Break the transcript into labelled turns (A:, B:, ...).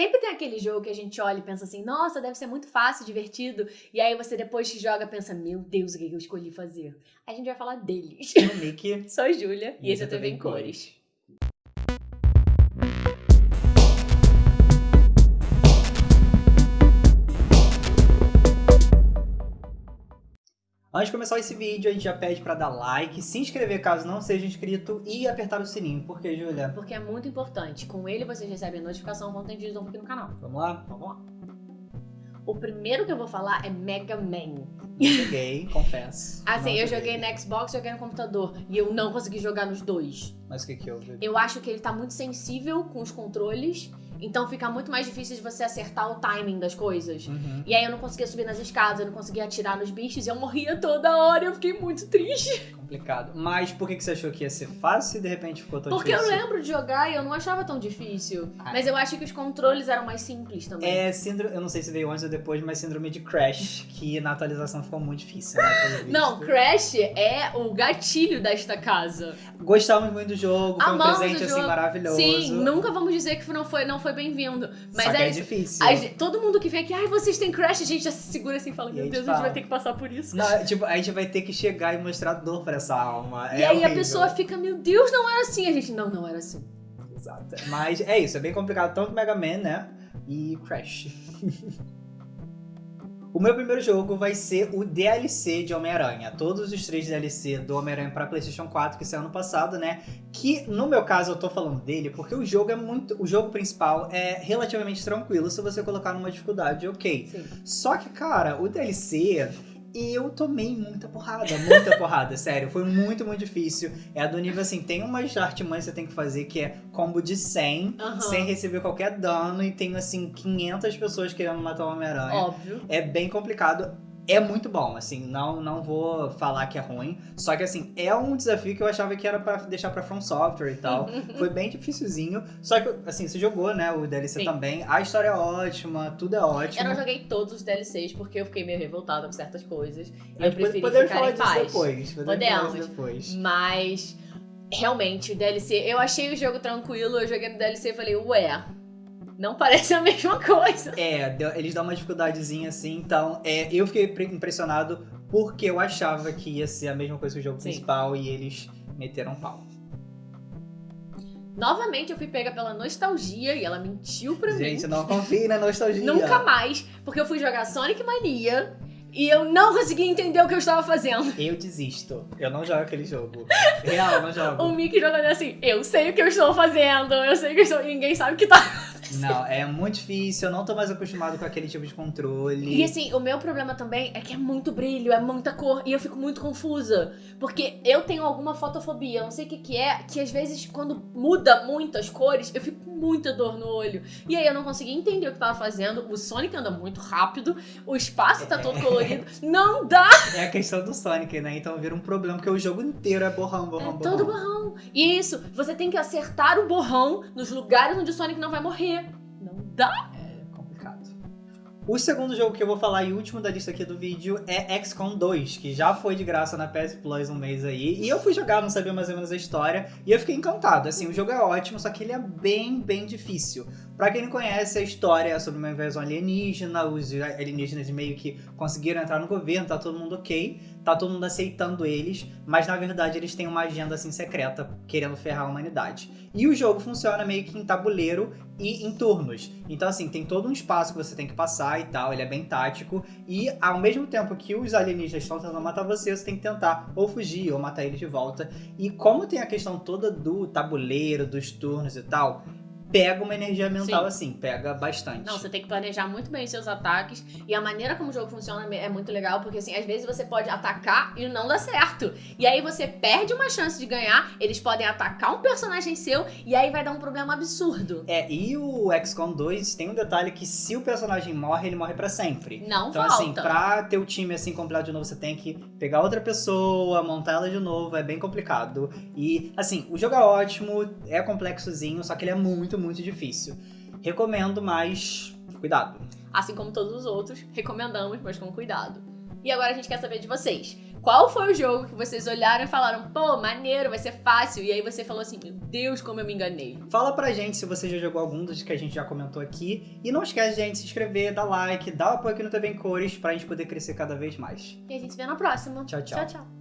A: Sempre tem aquele jogo que a gente olha e pensa assim, nossa, deve ser muito fácil, divertido. E aí você depois que joga pensa, meu Deus, o que eu escolhi fazer? A gente vai falar deles.
B: Mickey.
A: Sou a Júlia e esse é o TV em Cores.
B: Antes de começar esse vídeo, a gente já pede pra dar like, se inscrever caso não seja inscrito e apertar o sininho. Por quê, Júlia?
A: Porque é muito importante. Com ele vocês recebem notificação quando tem vídeo novo aqui no canal.
B: Vamos lá?
A: Vamos lá. O primeiro que eu vou falar é Mega Man.
B: Eu joguei, confesso.
A: Assim, eu joguei no Xbox, joguei no computador. E eu não consegui jogar nos dois.
B: Mas o que que houve?
A: Eu acho que ele tá muito sensível com os controles. Então fica muito mais difícil de você acertar o timing das coisas.
B: Uhum.
A: E aí eu não conseguia subir nas escadas, eu não conseguia atirar nos bichos e eu morria toda hora. Eu fiquei muito triste.
B: Complicado. Mas por que que você achou que ia ser fácil e de repente ficou tão
A: Porque eu
B: difícil?
A: lembro de jogar e eu não achava tão difícil.
B: Ah.
A: Mas eu acho que os controles eram mais simples também.
B: É síndrome, eu não sei se veio antes ou depois, mas síndrome de Crash, que na atualização ficou muito difícil, né?
A: Não, Crash é o gatilho desta casa.
B: Gostávamos muito do jogo, foi
A: Amamos
B: um presente assim maravilhoso.
A: Sim, nunca vamos dizer que não foi, não foi bem-vindo. Mas
B: Só que
A: é,
B: é difícil.
A: A todo mundo que vem aqui, ai, vocês têm Crash, a gente já se segura assim e fala, meu Deus, a gente
B: fala.
A: vai ter que passar por isso.
B: Não, tipo, a gente vai ter que chegar e mostrar dor pra essa alma.
A: E
B: é
A: aí a
B: horrível.
A: pessoa fica, meu Deus, não era assim. A gente, não, não era assim.
B: Exato. Mas é isso, é bem complicado, tanto Mega Man, né? E Crash. o meu primeiro jogo vai ser o DLC de Homem-Aranha. Todos os três DLC do Homem-Aranha pra PlayStation 4, que saiu ano passado, né? Que no meu caso eu tô falando dele porque o jogo é muito. O jogo principal é relativamente tranquilo se você colocar numa dificuldade ok.
A: Sim.
B: Só que, cara, o DLC, eu tomei muita porrada, muita porrada, sério. Foi muito, muito difícil. É do nível assim, tem umas artimanhas que você tem que fazer que é combo de 100,
A: Aham.
B: sem receber qualquer dano, e tem, assim, 500 pessoas querendo matar o Homem-Aranha.
A: Óbvio.
B: É bem complicado. É muito bom, assim, não, não vou falar que é ruim. Só que, assim, é um desafio que eu achava que era pra deixar pra From Software e tal. Foi bem dificilzinho. Só que, assim, você jogou, né, o DLC
A: Sim.
B: também. A história é ótima, tudo é ótimo.
A: Eu não joguei todos os DLCs porque eu fiquei meio revoltada com certas coisas. E eu
B: gente
A: preferi
B: podemos
A: ficar
B: falar
A: em
B: disso
A: paz.
B: depois. Podemos, depois.
A: Mas, realmente, o DLC... Eu achei o jogo tranquilo, eu joguei no DLC e falei, ué, não parece a mesma coisa.
B: É, eles dão uma dificuldadezinha assim, então é, eu fiquei pre- impressionado porque eu achava que ia ser a mesma coisa que o jogo
A: Sim.
B: principal e eles meteram pau.
A: Novamente, eu fui pega pela nostalgia e ela mentiu pra
B: Gente,
A: mim.
B: não confie na nostalgia.
A: Nunca mais, porque eu fui jogar Sonic Mania e eu não consegui entender o que eu estava fazendo.
B: Eu desisto. Eu não jogo aquele jogo. Real, eu não
A: O
B: jogo.
A: Mickey jogando assim, eu sei o que eu estou fazendo, eu sei o que eu estou... ninguém sabe o que tá...
B: Não, é muito difícil, eu não tô mais acostumado com aquele tipo de controle.
A: E assim, o meu problema também é que é muito brilho, é muita cor, e eu fico muito confusa. Porque eu tenho alguma fotofobia, não sei o que que é, que às vezes quando muda muito as cores, eu fico com muita dor no olho. E aí eu não conseguia entender o que tava fazendo, o Sonic anda muito rápido, o espaço tá todo colorido, não dá!
B: É a questão do Sonic, né? Então vira um problema, porque o jogo inteiro é borrão, borrão,
A: É
B: borrão.
A: todo borrão. E isso, você tem que acertar o borrão nos lugares onde o Sonic não vai morrer.
B: É complicado. O segundo jogo que eu vou falar e último da lista aqui do vídeo é XCOM 2, que já foi de graça na PS Plus um mês aí. E eu fui jogar, não sabia mais ou menos a história, e eu fiquei encantado. Assim, o jogo é ótimo, só que ele é bem, bem difícil. Pra quem não conhece, a história é sobre uma invasão alienígena, os alienígenas meio que conseguiram entrar no governo, tá todo mundo ok, tá todo mundo aceitando eles, mas na verdade eles têm uma agenda assim secreta, querendo ferrar a humanidade. E o jogo funciona meio que em tabuleiro e em turnos. Então, assim, tem todo um espaço que você tem que passar e tal, ele é bem tático. E ao mesmo tempo que os alienígenas estão tentando matar você, você tem que tentar ou fugir ou matar eles de volta. E como tem a questão toda do tabuleiro, dos turnos e tal, pega uma energia mental
A: Sim.
B: assim, pega bastante.
A: Não, você tem que planejar muito bem os seus ataques. E a maneira como o jogo funciona é muito legal, porque assim, às vezes você pode atacar e não dá certo. E aí você perde uma chance de ganhar, eles podem atacar um personagem seu, e aí vai dar um problema absurdo.
B: É, e o XCOM 2 tem um detalhe que se o personagem morre, ele morre pra sempre.
A: Não
B: Então,
A: falta.
B: assim, pra ter o time assim completo de novo, você tem que pegar outra pessoa, montar ela de novo, é bem complicado. E, assim, o jogo é ótimo, é complexozinho, só que ele é muito, muito difícil. Recomendo, mas cuidado.
A: Assim como todos os outros, recomendamos, mas com cuidado. E agora a gente quer saber de vocês. qual foi o jogo que vocês olharam e falaram, pô, maneiro, vai ser fácil. E aí você falou assim, meu Deus, como eu me enganei.
B: Fala pra gente se você já jogou algum dos que a gente já comentou aqui. E não esquece, gente, de se inscrever, dar like, dar apoio aqui no TV em Cores pra gente poder crescer cada vez mais.
A: E a gente se vê na próxima.
B: Tchau, tchau.
A: Tchau, tchau.